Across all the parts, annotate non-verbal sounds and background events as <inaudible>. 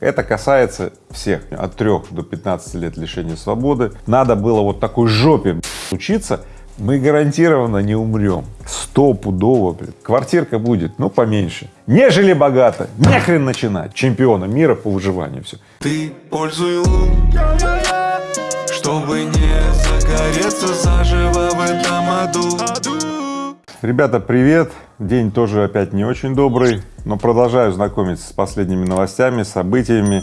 Это касается всех, от 3 до 15 лет лишения свободы. Надо было вот такой жопе учиться, мы гарантированно не умрем, стопудово, блин. Квартирка будет, ну, поменьше, нежели богато, нехрен начинать, чемпиона мира по выживанию, все. Ты пользуй лун, чтобы не загореться заживо в этом аду. Ребята, привет! День тоже опять не очень добрый, но продолжаю знакомиться с последними новостями, событиями,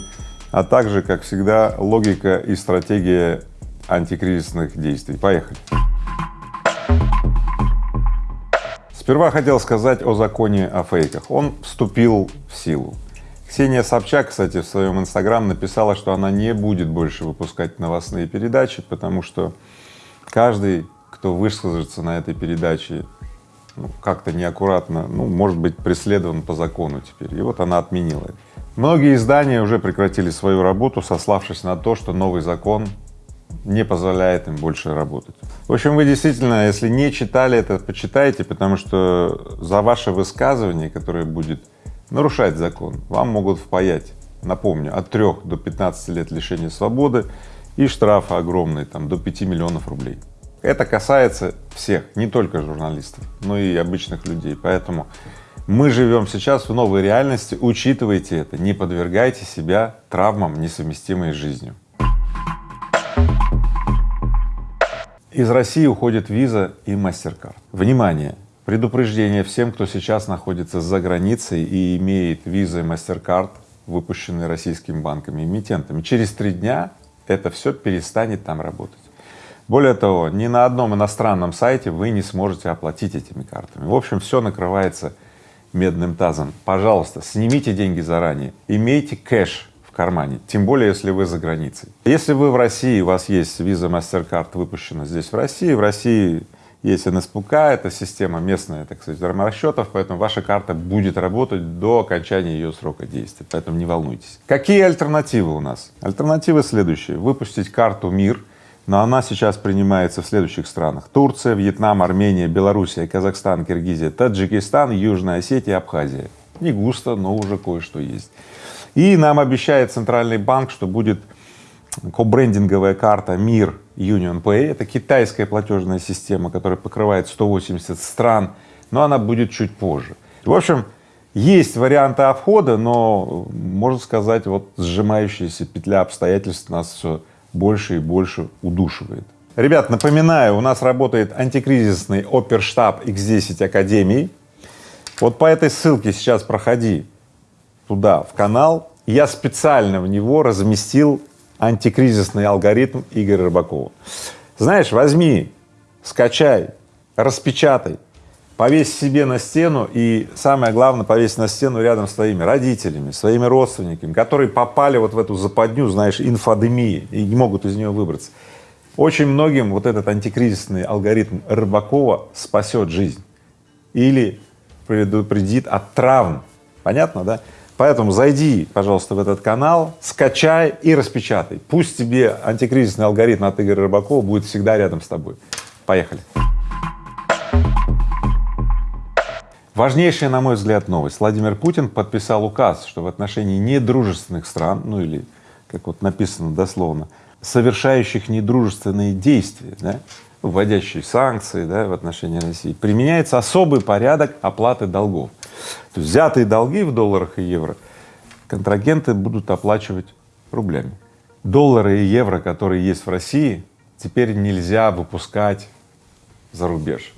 а также, как всегда, логика и стратегия антикризисных действий. Поехали! Сперва хотел сказать о законе о фейках. Он вступил в силу. Ксения Собчак, кстати, в своем инстаграм написала, что она не будет больше выпускать новостные передачи, потому что каждый, кто высказывается на этой передаче ну, как-то неаккуратно, ну, может быть преследован по закону теперь. И вот она отменила. Многие издания уже прекратили свою работу, сославшись на то, что новый закон не позволяет им больше работать. В общем, вы действительно, если не читали это, почитайте, потому что за ваше высказывание, которое будет нарушать закон, вам могут впаять, напомню, от 3 до 15 лет лишения свободы и штрафы огромные, там, до 5 миллионов рублей. Это касается всех, не только журналистов, но и обычных людей, поэтому мы живем сейчас в новой реальности, учитывайте это, не подвергайте себя травмам, несовместимой с жизнью. Из России уходит виза и MasterCard. Внимание! Предупреждение всем, кто сейчас находится за границей и имеет визы и MasterCard, выпущенные российскими банками эмитентами. Через три дня это все перестанет там работать. Более того, ни на одном иностранном сайте вы не сможете оплатить этими картами. В общем, все накрывается медным тазом. Пожалуйста, снимите деньги заранее, имейте кэш кармане, тем более, если вы за границей. Если вы в России, у вас есть виза MasterCard выпущена здесь в России, в России есть НСПК, это система местная, так сказать, расчетов, поэтому ваша карта будет работать до окончания ее срока действия, поэтому не волнуйтесь. Какие альтернативы у нас? Альтернативы следующие. Выпустить карту МИР, но она сейчас принимается в следующих странах. Турция, Вьетнам, Армения, Белоруссия, Казахстан, Киргизия, Таджикистан, Южная Осетия, Абхазия. Не густо, но уже кое-что есть. И нам обещает Центральный банк, что будет кобрендинговая карта МИР Union Pay. Это китайская платежная система, которая покрывает 180 стран, но она будет чуть позже. В общем, есть варианты обхода, но, можно сказать, вот сжимающаяся петля обстоятельств нас все больше и больше удушивает. Ребят, напоминаю, у нас работает антикризисный оперштаб X10 Академии. Вот по этой ссылке сейчас проходи туда, в канал, я специально в него разместил антикризисный алгоритм Игоря Рыбакова. Знаешь, возьми, скачай, распечатай, повесь себе на стену и, самое главное, повесь на стену рядом с твоими родителями, своими родственниками, которые попали вот в эту западню, знаешь, инфодемии и не могут из нее выбраться. Очень многим вот этот антикризисный алгоритм Рыбакова спасет жизнь или предупредит от травм. Понятно, да? Поэтому зайди, пожалуйста, в этот канал, скачай и распечатай. Пусть тебе антикризисный алгоритм от Игоря Рыбакова будет всегда рядом с тобой. Поехали. Важнейшая, на мой взгляд, новость. Владимир Путин подписал указ, что в отношении недружественных стран, ну или, как вот написано дословно, совершающих недружественные действия, да, вводящие санкции да, в отношении России, применяется особый порядок оплаты долгов. То есть взятые долги в долларах и евро контрагенты будут оплачивать рублями. Доллары и евро, которые есть в России, теперь нельзя выпускать за рубеж.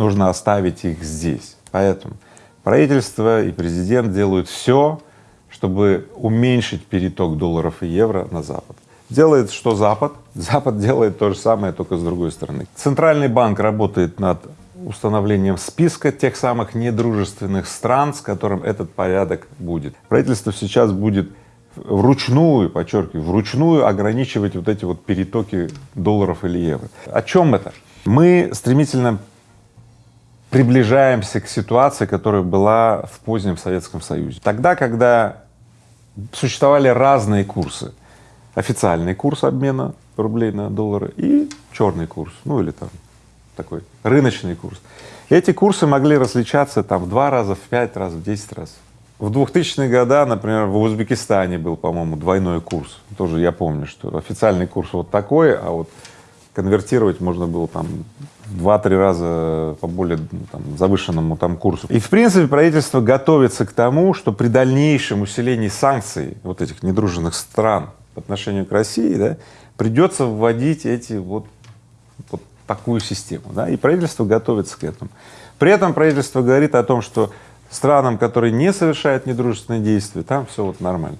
Нужно оставить их здесь. Поэтому правительство и президент делают все, чтобы уменьшить переток долларов и евро на Запад. Делает что Запад? <laughs> Запад делает то же самое, только с другой стороны. Центральный банк работает над установлением списка тех самых недружественных стран, с которым этот порядок будет. Правительство сейчас будет вручную, подчеркиваю, вручную ограничивать вот эти вот перетоки долларов или евро. О чем это? Мы стремительно приближаемся к ситуации, которая была в позднем Советском Союзе. Тогда, когда существовали разные курсы, официальный курс обмена рублей на доллары и черный курс, ну или там такой рыночный курс. Эти курсы могли различаться там в два раза, в пять раз, в десять раз. в 2000-е годы, например, в Узбекистане был, по-моему, двойной курс. Тоже я помню, что официальный курс вот такой, а вот конвертировать можно было там два-три раза по более ну, там, завышенному там курсу. И в принципе правительство готовится к тому, что при дальнейшем усилении санкций вот этих недружественных стран по отношению к России, да, придется вводить эти вот, вот такую систему, да, и правительство готовится к этому. При этом правительство говорит о том, что странам, которые не совершают недружественные действия, там все вот нормально.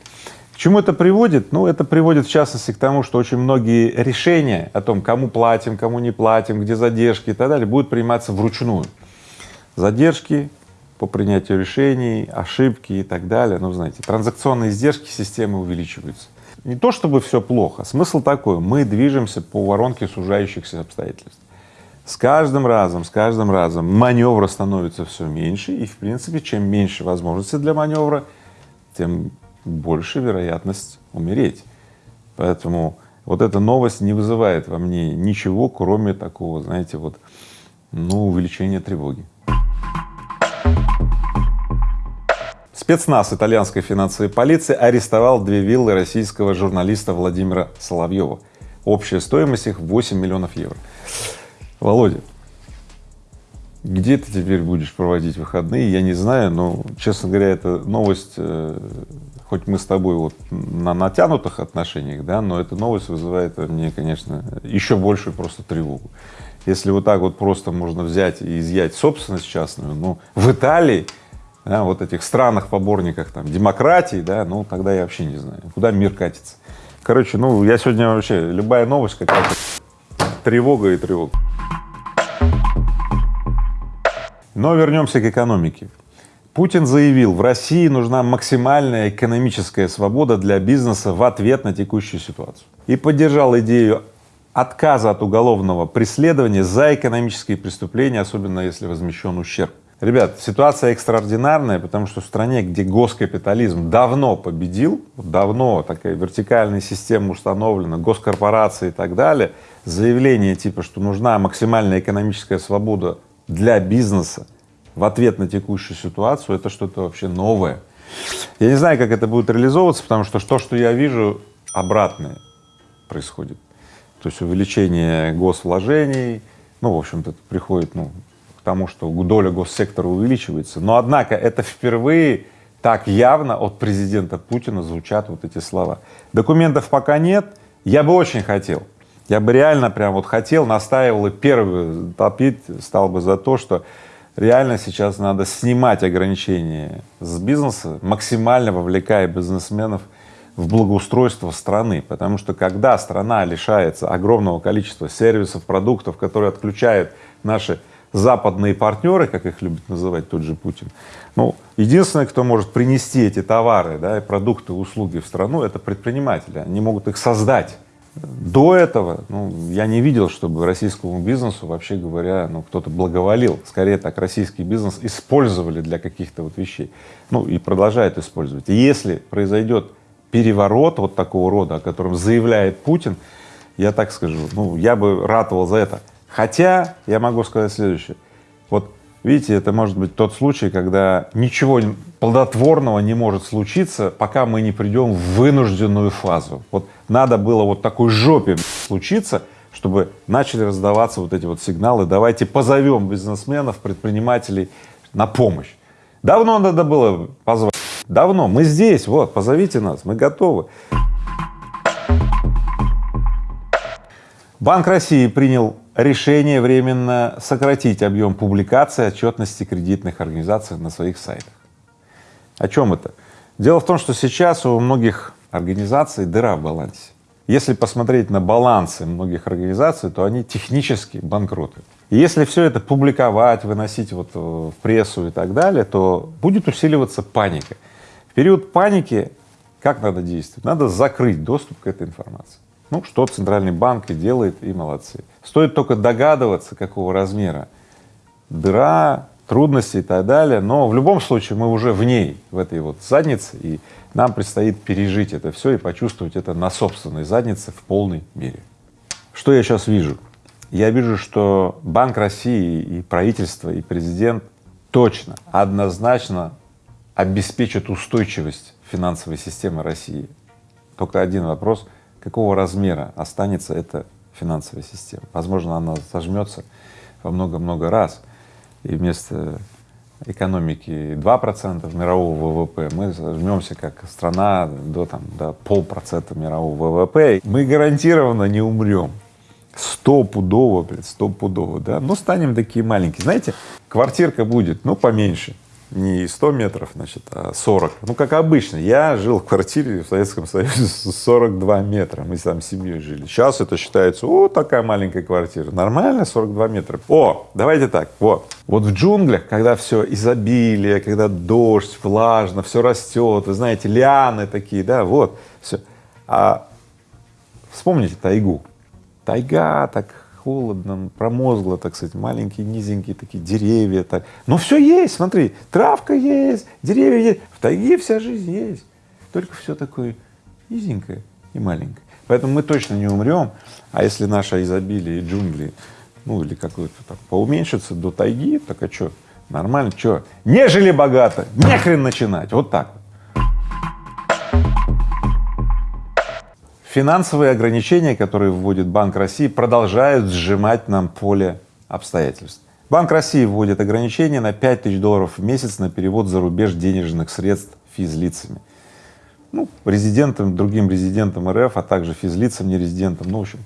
Чему это приводит? Ну, это приводит в частности к тому, что очень многие решения о том, кому платим, кому не платим, где задержки и так далее, будут приниматься вручную. Задержки по принятию решений, ошибки и так далее, ну, знаете, транзакционные издержки системы увеличиваются. Не то чтобы все плохо, смысл такой, мы движемся по воронке сужающихся обстоятельств. С каждым разом, с каждым разом маневра становится все меньше, и в принципе, чем меньше возможностей для маневра, тем больше вероятность умереть. Поэтому вот эта новость не вызывает во мне ничего, кроме такого, знаете, вот, ну, увеличения тревоги. Спецназ итальянской финансовой полиции арестовал две виллы российского журналиста Владимира Соловьева. Общая стоимость их 8 миллионов евро. Володя, где ты теперь будешь проводить выходные, я не знаю, но, честно говоря, эта новость, э, хоть мы с тобой вот на натянутых отношениях, да, но эта новость вызывает мне, конечно, еще большую просто тревогу. Если вот так вот просто можно взять и изъять собственность частную, ну, в Италии, да, вот этих странах-поборниках там демократии, да, ну, тогда я вообще не знаю, куда мир катится. Короче, ну, я сегодня вообще, любая новость какая-то, тревога и тревога. Но вернемся к экономике. Путин заявил, в России нужна максимальная экономическая свобода для бизнеса в ответ на текущую ситуацию. И поддержал идею отказа от уголовного преследования за экономические преступления, особенно если возмещен ущерб. Ребят, ситуация экстраординарная, потому что в стране, где госкапитализм давно победил, давно такая вертикальная система установлена, госкорпорации и так далее, заявление типа, что нужна максимальная экономическая свобода для бизнеса в ответ на текущую ситуацию, это что-то вообще новое. Я не знаю, как это будет реализовываться, потому что то, что я вижу, обратное происходит. То есть увеличение госвложений, ну, в общем-то, приходит, ну, к тому, что доля госсектора увеличивается. Но, однако, это впервые так явно от президента Путина звучат вот эти слова. Документов пока нет, я бы очень хотел, я бы реально прям вот хотел, настаивал и первый топить стал бы за то, что реально сейчас надо снимать ограничения с бизнеса, максимально вовлекая бизнесменов в благоустройство страны, потому что когда страна лишается огромного количества сервисов, продуктов, которые отключают наши западные партнеры, как их любит называть тот же Путин, ну, единственное, кто может принести эти товары, да, продукты, услуги в страну, это предприниматели, они могут их создать. До этого, ну, я не видел, чтобы российскому бизнесу, вообще говоря, ну, кто-то благоволил. Скорее так, российский бизнес использовали для каких-то вот вещей, ну, и продолжают использовать. И если произойдет переворот вот такого рода, о котором заявляет Путин, я так скажу, ну, я бы ратовал за это. Хотя я могу сказать следующее. Вот Видите, это может быть тот случай, когда ничего плодотворного не может случиться, пока мы не придем в вынужденную фазу. Вот надо было вот такой жопе случиться, чтобы начали раздаваться вот эти вот сигналы, давайте позовем бизнесменов, предпринимателей на помощь. Давно надо было позвать, давно, мы здесь, вот, позовите нас, мы готовы. Банк России принял решение временно сократить объем публикации отчетности кредитных организаций на своих сайтах. О чем это? Дело в том, что сейчас у многих организаций дыра в балансе. Если посмотреть на балансы многих организаций, то они технически банкроты. И если все это публиковать, выносить вот в прессу и так далее, то будет усиливаться паника. В период паники как надо действовать? Надо закрыть доступ к этой информации. Ну, что Центральный банк и делает, и молодцы. Стоит только догадываться, какого размера дыра, трудности и так далее, но в любом случае мы уже в ней, в этой вот заднице, и нам предстоит пережить это все и почувствовать это на собственной заднице в полной мере. Что я сейчас вижу? Я вижу, что Банк России и правительство, и президент точно, однозначно обеспечат устойчивость финансовой системы России. Только один вопрос, какого размера останется эта финансовая система. Возможно, она сожмется во много-много раз, и вместо экономики 2% мирового ВВП, мы сожмемся как страна до, там, до полпроцента мирового ВВП. Мы гарантированно не умрем. Стопудово, блядь, стопудово, да, но станем такие маленькие. Знаете, квартирка будет, ну, поменьше, не 100 метров, значит, а 40. Ну, как обычно, я жил в квартире в Советском Союзе 42 метра, мы там с семьей жили. Сейчас это считается, о, такая маленькая квартира, нормально, 42 метра. О, давайте так, вот, вот в джунглях, когда все изобилие, когда дождь, влажно, все растет, вы знаете, лианы такие, да, вот, все. А вспомните тайгу, тайга, так холодно, промозгло, так сказать, маленькие, низенькие такие деревья, так. Но все есть, смотри, травка есть, деревья есть, в тайге вся жизнь есть, только все такое низенькое и маленькое. Поэтому мы точно не умрем, а если наше изобилие и джунгли, ну или какое-то там поуменьшится до тайги, так а что, нормально, что, не жили богато, не хрен начинать, вот так вот. Финансовые ограничения, которые вводит Банк России, продолжают сжимать нам поле обстоятельств. Банк России вводит ограничения на 5 тысяч долларов в месяц на перевод за рубеж денежных средств физлицами. Ну, резидентам, другим резидентам РФ, а также физлицам, нерезидентам, ну, в общем.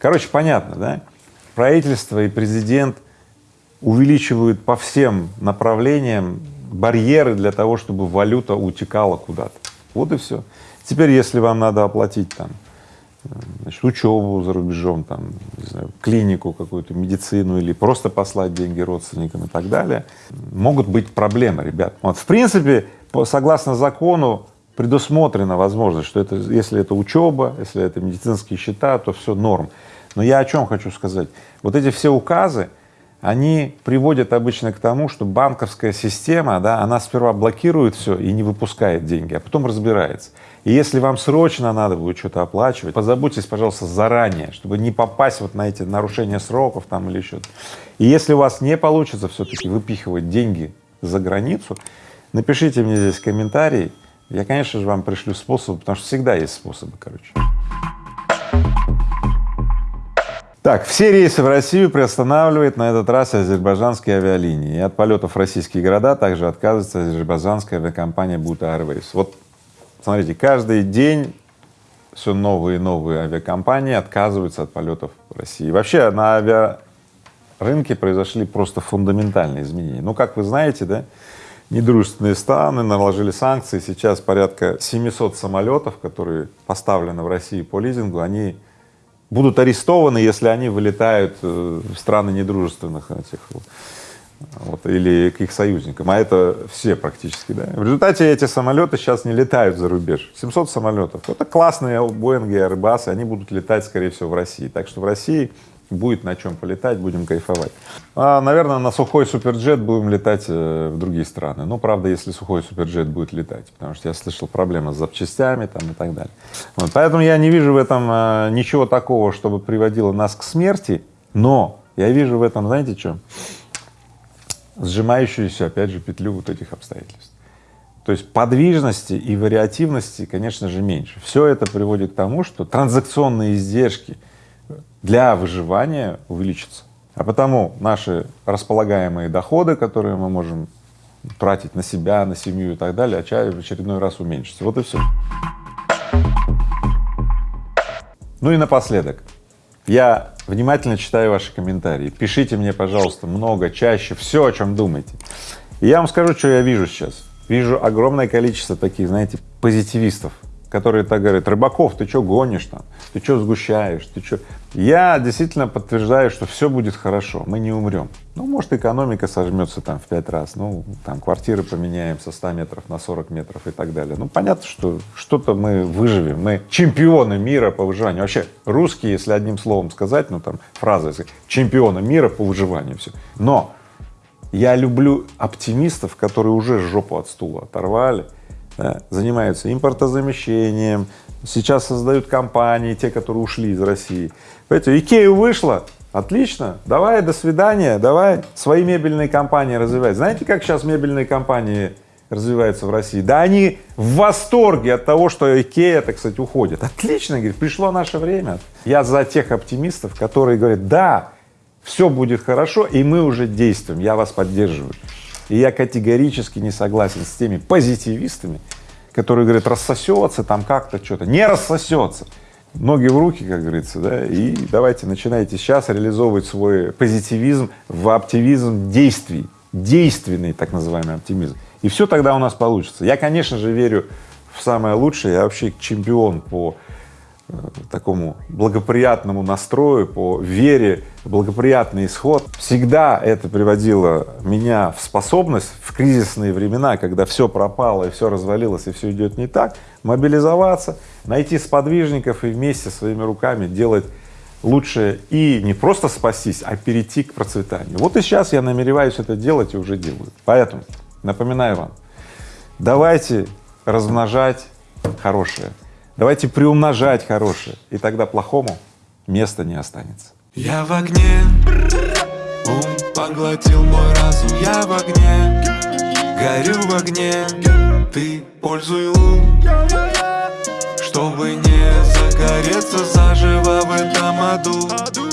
Короче, понятно, да? Правительство и президент увеличивают по всем направлениям барьеры для того, чтобы валюта утекала куда-то. Вот и все. Теперь, если вам надо оплатить там, значит, учебу за рубежом, там, не знаю, клинику какую-то, медицину или просто послать деньги родственникам и так далее, могут быть проблемы, ребят. Вот, в принципе, по, согласно закону предусмотрена возможность, что это, если это учеба, если это медицинские счета, то все норм. Но я о чем хочу сказать? Вот эти все указы, они приводят обычно к тому, что банковская система, да, она сперва блокирует все и не выпускает деньги, а потом разбирается. И если вам срочно надо будет что-то оплачивать, позаботьтесь, пожалуйста, заранее, чтобы не попасть вот на эти нарушения сроков там или еще. И если у вас не получится все-таки выпихивать деньги за границу, напишите мне здесь комментарий, я, конечно же, вам пришлю способы, потому что всегда есть способы, короче. Так, все рейсы в Россию приостанавливает на этот раз азербайджанские авиалинии. И от полетов в российские города также отказывается азербайджанская авиакомпания Бута Airways. Вот смотрите, каждый день все новые и новые авиакомпании отказываются от полетов в России. Вообще на авиарынке произошли просто фундаментальные изменения. Ну, как вы знаете, да, недружественные страны наложили санкции, сейчас порядка 700 самолетов, которые поставлены в России по лизингу, они будут арестованы, если они вылетают э, в страны недружественных этих вот, или к их союзникам, а это все практически, да. В результате эти самолеты сейчас не летают за рубеж, 700 самолетов, это классные Боинги, Airbus, они будут летать, скорее всего, в России, так что в России будет на чем полетать, будем кайфовать. А, наверное, на сухой суперджет будем летать э, в другие страны. Ну, правда, если сухой суперджет будет летать, потому что я слышал проблемы с запчастями там и так далее. Вот, поэтому я не вижу в этом э, ничего такого, чтобы приводило нас к смерти, но я вижу в этом, знаете, что? Сжимающуюся, опять же, петлю вот этих обстоятельств. То есть подвижности и вариативности, конечно же, меньше. Все это приводит к тому, что транзакционные издержки для выживания увеличится. А потому наши располагаемые доходы, которые мы можем тратить на себя, на семью и так далее, в очередной раз уменьшится. Вот и все. Ну и напоследок. Я внимательно читаю ваши комментарии. Пишите мне, пожалуйста, много, чаще, все, о чем думаете. И я вам скажу, что я вижу сейчас. Вижу огромное количество таких, знаете, позитивистов, которые так говорят, Рыбаков, ты что гонишь там, ты что сгущаешь, ты что? Я действительно подтверждаю, что все будет хорошо, мы не умрем. Ну, может, экономика сожмется там в пять раз, ну, там квартиры поменяем со 100 метров на 40 метров и так далее. Ну, понятно, что что-то мы выживем, мы чемпионы мира по выживанию. Вообще, русские, если одним словом сказать, ну, там, фраза, чемпионы мира по выживанию, все. Но я люблю оптимистов, которые уже жопу от стула оторвали, да, занимаются импортозамещением, сейчас создают компании, те, которые ушли из России. Понимаете, Икею вышла, отлично, давай, до свидания, давай свои мебельные компании развивать. Знаете, как сейчас мебельные компании развиваются в России, да они в восторге от того, что Икея, так сказать, уходит. Отлично, говорит, пришло наше время. Я за тех оптимистов, которые говорят, да, все будет хорошо, и мы уже действуем, я вас поддерживаю. И я категорически не согласен с теми позитивистами, которые говорят, рассосется там как-то что-то. Не рассосется. Ноги в руки, как говорится, да, и давайте начинайте сейчас реализовывать свой позитивизм в оптимизм действий, действенный так называемый оптимизм. И все тогда у нас получится. Я, конечно же, верю в самое лучшее, я вообще чемпион по такому благоприятному настрою, по вере благоприятный исход. Всегда это приводило меня в способность в кризисные времена, когда все пропало и все развалилось и все идет не так, мобилизоваться, найти сподвижников и вместе своими руками делать лучше и не просто спастись, а перейти к процветанию. Вот и сейчас я намереваюсь это делать и уже делаю. Поэтому напоминаю вам, давайте размножать хорошее, Давайте приумножать хорошее, и тогда плохому места не останется. Я в огне, ум поглотил мой разум, я в огне, горю в огне, ты пользуй лун, чтобы не загореться заживо в этом аду.